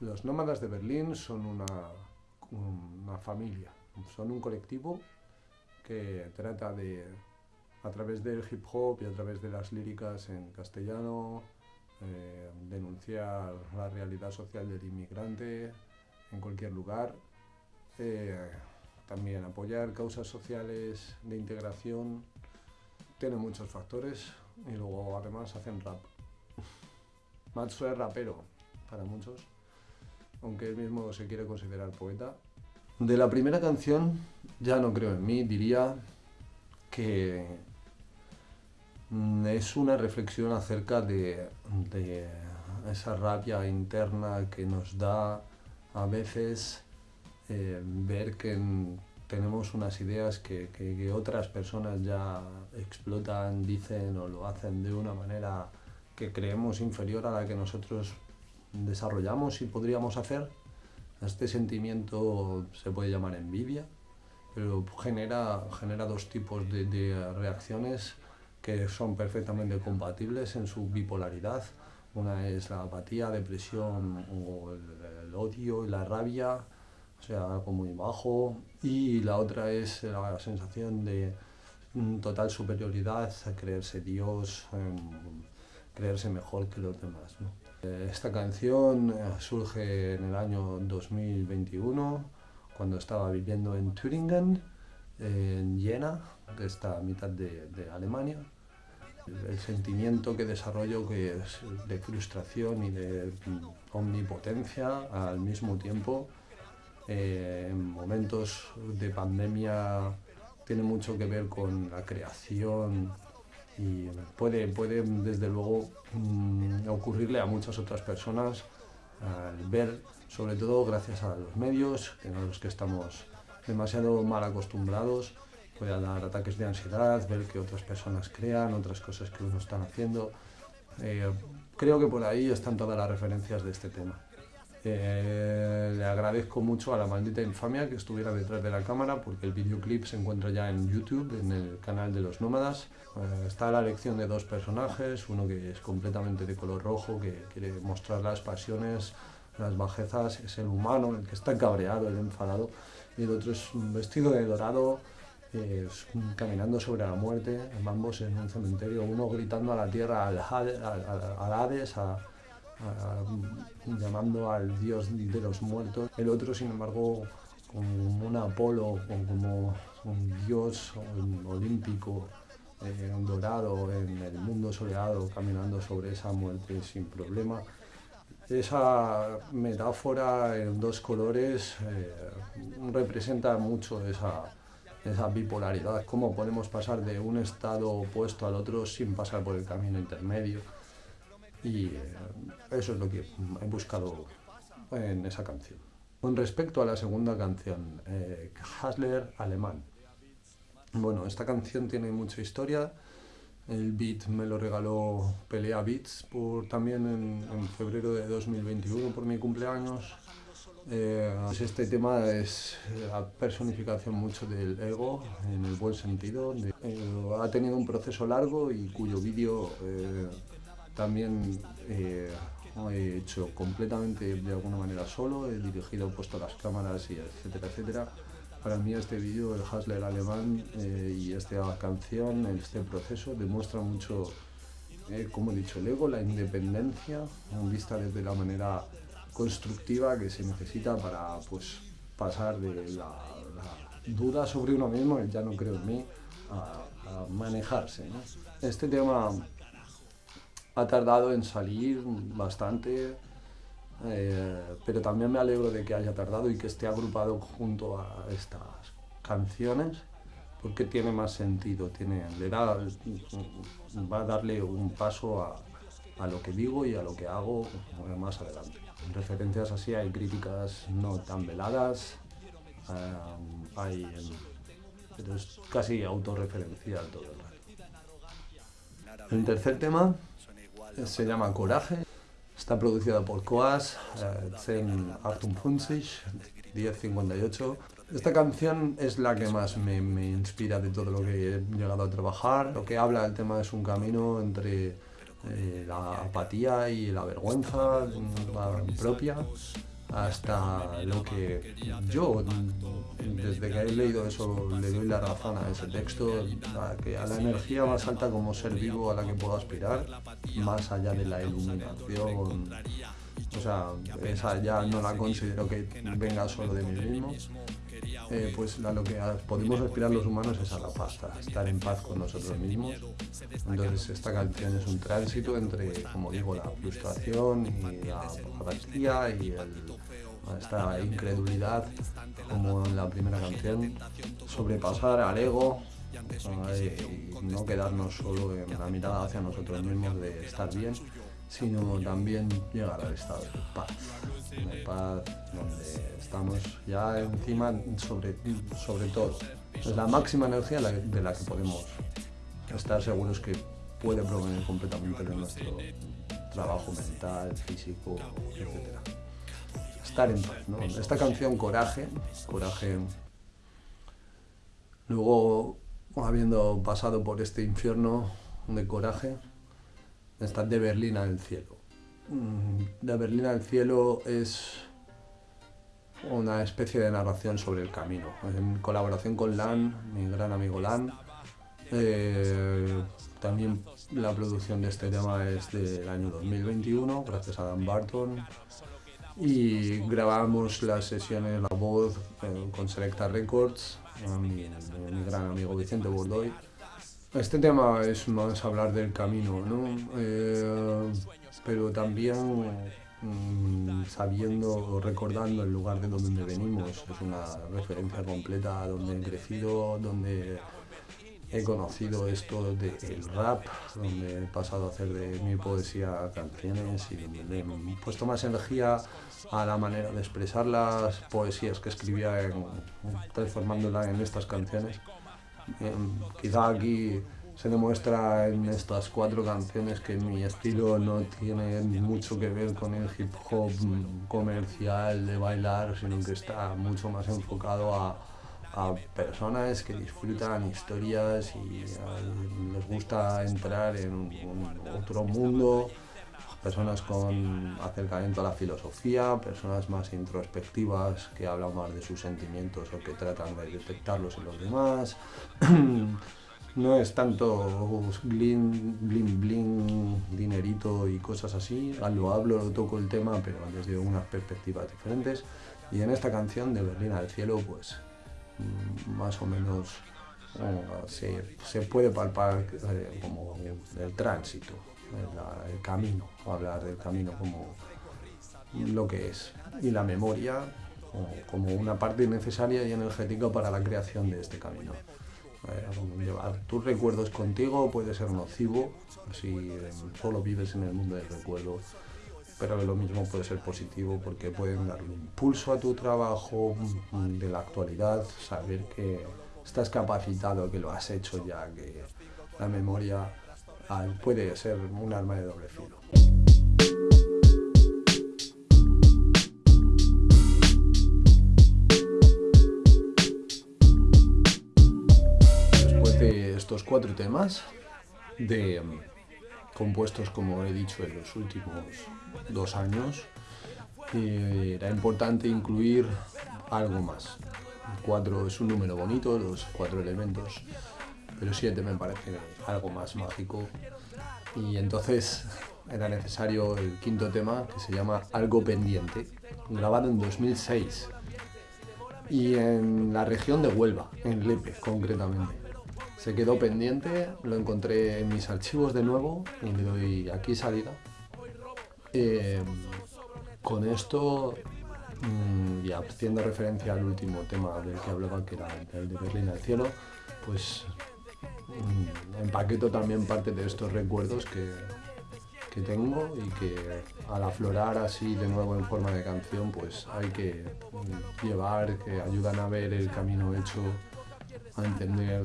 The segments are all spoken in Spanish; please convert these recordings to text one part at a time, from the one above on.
Los nómadas de Berlín son una, una familia, son un colectivo que trata de, a través del hip hop y a través de las líricas en castellano, eh, denunciar la realidad social del inmigrante en cualquier lugar, eh, también apoyar causas sociales de integración, tiene muchos factores y luego además hacen rap. Matsu es rapero para muchos, aunque él mismo se quiere considerar poeta. De la primera canción ya no creo en mí, diría que mm, es una reflexión acerca de, esa rabia interna que nos da a veces eh, ver que tenemos unas ideas que, otras personas ya explotan, dicen o lo hacen de una manera que creemos inferior a la que nosotros desarrollamos y podríamos hacer. Este sentimiento se puede llamar envidia, pero genera, genera dos tipos de, reacciones que son perfectamente compatibles en su bipolaridad. Una es la apatía, depresión o el, odio y la rabia, o sea, algo muy bajo, y la otra es la sensación de total superioridad, creerse Dios, em, creerse mejor que los demás. Eh, esta canción eh, surge en el año 2021, cuando estaba viviendo en Thüringen, en Jena, que está a mitad de, Alemania. El, sentimiento que desarrollo que de frustración y de omnipotencia al mismo tiempo eh, en momentos de pandemia tiene mucho que ver con la creación y puede, puede desde luego mm, ocurrirle a muchas otras personas al ver, sobre todo gracias a los medios, a los que estamos demasiado mal acostumbrados, puede dar ataques de ansiedad, ver que otras personas crean, otras cosas que uno están haciendo. Eh, creo que por ahí están todas las referencias de este tema. Eh, le agradezco mucho a la maldita infamia que estuviera detrás de la cámara porque el videoclip se encuentra ya en YouTube, en el canal de los nómadas. Eh, está la elección de dos personajes, uno que es completamente de color rojo, que quiere mostrar las pasiones, las bajezas, es el humano, el que está cabreado, el enfadado, y el otro es un vestido de dorado, eh, caminando sobre la muerte, ambos en un cementerio, uno gritando a la tierra, al, al Hades, a, llamando al dios de los muertos. El otro, sin embargo, como un Apolo, como un dios olímpico, eh, dorado en el mundo soleado, caminando sobre esa muerte sin problema. Esa metáfora en dos colores eh, representa mucho esa, esa bipolaridad, cómo podemos pasar de un estado opuesto al otro sin pasar por el camino intermedio. Y eh, eso es lo que he buscado en esa canción. Con respecto a la segunda canción, eh, Hasler Alemán. Bueno, esta canción tiene mucha historia. El beat me lo regaló Pelea Beats por, también en, febrero de 2021 por mi cumpleaños. Eh, este tema es la personificación mucho del ego, en el buen sentido. ha tenido un proceso largo y cuyo vídeo también eh, he hecho completamente de alguna manera solo, he dirigido, puesto las cámaras y etcétera, etcétera. Para mí este vídeo, el Hasler alemán eh, y esta canción, este proceso, demuestra mucho, eh, como he dicho, el ego, la independencia, vista desde la manera constructiva que se necesita para pues, pasar de la, duda sobre uno mismo, el ya no creo en mí, a, manejarse. Este tema ha tardado en salir bastante, eh, pero también me alegro de que haya tardado y que esté agrupado junto a estas canciones, porque tiene más sentido, tiene, le da, va a darle un paso a, a lo que digo y a lo que hago más adelante. En referencias así hay críticas no tan veladas, eh, hay, pero es casi autorreferencial todo el rato. El tercer tema se llama Coraje, está producida por Coas, eh, Zen Artum 1058. Esta canción es la que más me, me, inspira de todo lo que he llegado a trabajar. Lo que habla el tema es un camino entre eh, la apatía y la vergüenza mm, propia hasta lo que yo, desde que he leído eso, le doy la razón a ese texto, a, que a la energía más alta como ser vivo a la que puedo aspirar, más allá de la iluminación. O sea, esa ya no la considero que venga solo de mí mismo. Eh, pues a lo que podemos aspirar los humanos es a la paz, estar en paz con nosotros mismos. Entonces esta canción es un tránsito entre, como digo, la frustración y la apatía y esta incredulidad, como en la primera canción, sobrepasar al ego y no quedarnos solo en la mirada hacia nosotros mismos de estar bien, sino también llegar al estado de paz, de paz donde estamos ya encima sobre, sobre todo. Es la máxima energía de la que podemos estar seguros que puede provenir completamente de nuestro trabajo mental, físico, etc. Estar en paz, ¿no? Esta canción Coraje, Coraje, luego habiendo pasado por este infierno de coraje, está de Berlín al cielo. Mm, de Berlín al cielo es una especie de narración sobre el camino, en colaboración con Lan, mi gran amigo Lan. Eh, también la producción de este tema es del año 2021, gracias a Dan Barton. Y grabamos las sesiones, la voz eh, con Selecta Records, mi, gran amigo Vicente Bordoy. Este tema es más hablar del camino, ¿no? Eh, pero también mm, sabiendo o recordando el lugar de donde venimos. Es una referencia completa a donde he crecido, donde he conocido esto del rap, donde he pasado a hacer de mi poesía canciones y donde he puesto más energía a la manera de expresar las poesías que escribía, en, transformándola en estas canciones. Em, quizá aquí se demuestra en estas cuatro canciones que mi estilo no tiene mucho que ver con el hip hop comercial de bailar, sino que está mucho más enfocado a, personas que disfrutan historias y les gusta entrar en otro mundo, personas con acercamiento a la filosofía, personas más introspectivas que hablan más de sus sentimientos o que tratan de detectarlos en los demás. no es tanto bling, bling, bling, dinerito y cosas así. Lo hablo, lo toco el tema, pero desde unas perspectivas diferentes. Y en esta canción de Berlín al cielo, pues más o menos eh, se, puede palpar eh, como el tránsito, el, camino, hablar del camino como lo que es. Y la memoria como una parte necesaria y energética para la creación de este camino. Llevar tus recuerdos contigo puede ser nocivo si eh, solo vives en el mundo del recuerdo, pero lo mismo puede ser positivo porque pueden darle impulso a tu trabajo mm, de la actualidad, saber que estás capacitado, que lo has hecho ya, que la memoria ah, puede ser un arma de doble filo. estos cuatro temas de mm, compuestos, como he dicho, en los últimos dos años, era importante incluir algo más. Cuatro es un número bonito, los cuatro elementos, pero siete me parece algo más mágico. Y entonces era necesario el quinto tema, que se llama Algo Pendiente, grabado en 2006 y en la región de Huelva, en Lepe concretamente se quedó pendiente, lo encontré en mis archivos de nuevo y le doy aquí salida. Eh, con esto, mm, y haciendo referencia al último tema del que hablaba, que era el de Berlín al cielo, pues mm, empaqueto también parte de estos recuerdos que, que tengo y que al aflorar así de nuevo en forma de canción, pues hay que mm, llevar, que ayudan a ver el camino hecho, a entender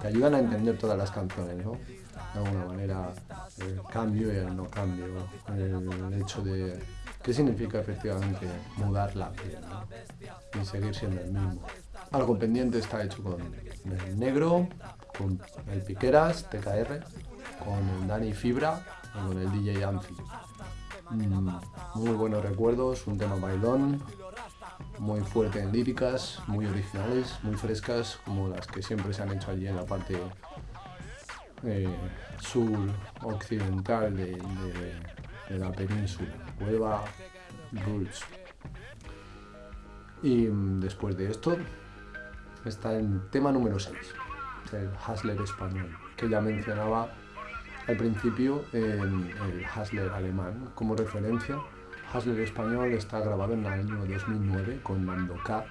te ayudan a entender todas las canciones, ¿no? De alguna manera, el cambio y el no cambio, el hecho de qué significa efectivamente mudar la piel y seguir siendo el mismo. Algo pendiente está hecho con negro, con el Piqueras, TKR, con el Dani Fibra y con el DJ Anfi. Mm, muy buenos recuerdos, un tema bailón, muy fuerte en líricas, muy originales, muy frescas, como las que siempre se han hecho allí en la parte eh, sur occidental de, la península, Huelva Roots. Y mm, después de esto está el tema número 6, el Hasler español, que ya mencionaba al principio en el Hasler alemán como referencia. Hasler español está grabado en el año 2009 con Mando K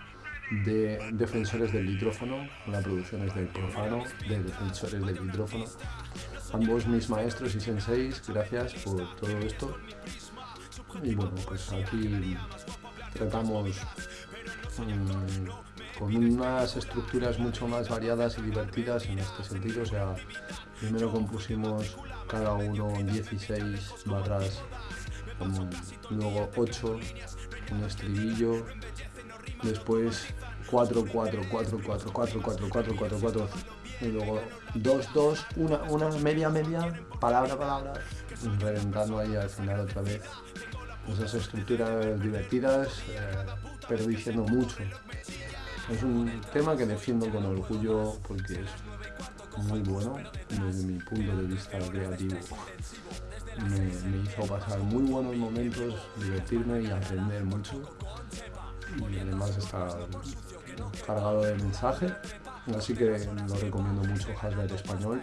de Defensores del Hidrófono, una producción es del Profano, de Defensores del Hidrófono. Ambos mis maestros y senseis, gracias por todo esto. Y bueno, pues aquí tratamos mm, con unas estructuras mucho más variadas y divertidas en este sentido. O sea, primero compusimos cada uno 16 barras, luego 8, un estribillo, después 4, 4, 4, 4, 4, 4, 4, 4, 4, y luego 2, 2, una, una media, media, palabra, palabra, reventando ahí al final otra vez. Esas estructuras divertidas, eh, pero diciendo mucho. Es un tema que defiendo con orgullo porque es muy bueno desde mi punto de vista creativo. Me, hizo pasar muy buenos momentos, divertirme y aprender mucho y además está cargado de mensaje, así que lo recomiendo mucho Hasbro español.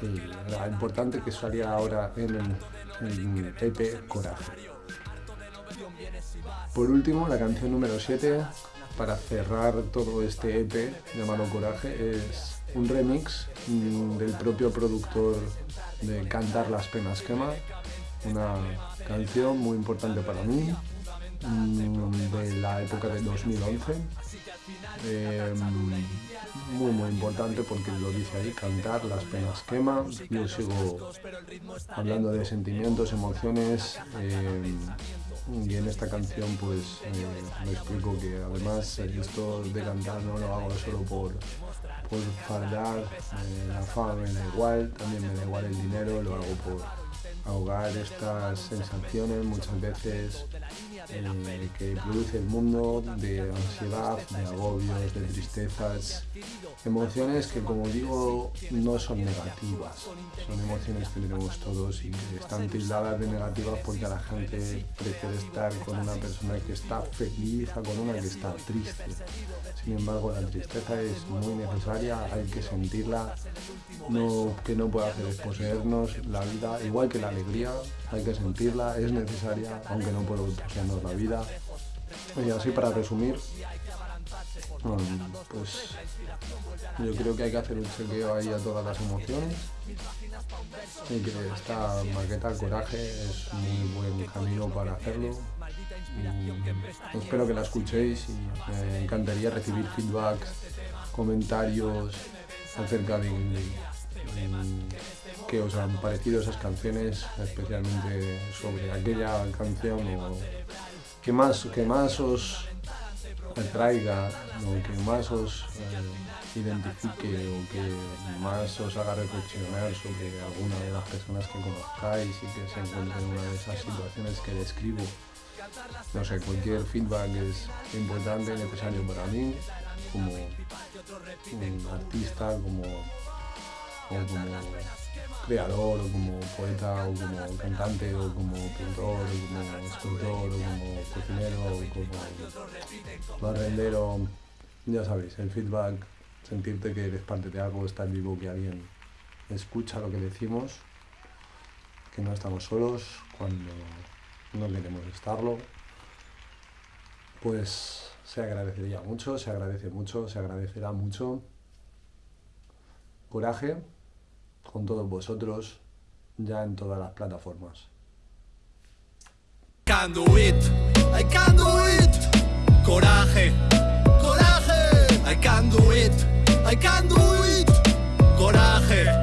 Y era importante que saliera ahora en el, EP Coraje. Por último, la canción número 7, para cerrar todo este EP llamado Coraje, es un remix mm, del propio productor de Cantar las penas quema, una canción muy importante para mí, Mm, de la época de 2011. Eh, muy muy importante porque lo dice ahí, cantar, las penas quema. Yo sigo hablando de sentimientos, emociones eh, y en esta canción pues eh, me explico que además esto de cantar no lo hago solo por, por fardar, la fama me da igual, también me da igual el dinero, lo hago por ahogar estas sensaciones muchas veces eh, que produce el mundo de ansiedad, de agobios, de tristezas, emociones que como digo no son negativas, son emociones que tenemos todos y que están tildadas de negativas porque la gente prefiere estar con una persona que está feliz a con una que está triste. Sin embargo, la tristeza es muy necesaria, hay que sentirla, no, que no puede hacer es poseernos la vida, igual que la alegría, hay que sentirla, es necesaria, aunque no puedo poseernos la vida. Y así para resumir, pues yo creo que hay que hacer un chequeo ahí a todas las emociones y que esta maqueta Coraje es muy buen camino para hacerlo. espero que la escuchéis y me encantaría recibir feedback, comentarios acerca de, qué os han parecido esas canciones, especialmente sobre aquella canción o que más, que más os traiga o que más os eh, identifique o que más os haga reflexionar sobre alguna de las personas que conozcáis y que se encuentren en una de esas situaciones que describo. No sé, cualquier feedback es importante y necesario para mí como un artista, como, como creador, o como poeta, o como cantante, o como pintor, o como escultor, o como cocinero, o como barrendero. Ya sabéis, el feedback, sentirte que eres parte de algo, estar vivo, que alguien escucha lo que decimos, que no estamos solos cuando no queremos estarlo, pues se agradecería mucho, se agradece mucho, se agradecerá mucho. Coraje con todos vosotros ya en todas las plataformas. Can do it, I can do it. Coraje, coraje. I can do it, I can do it. Coraje.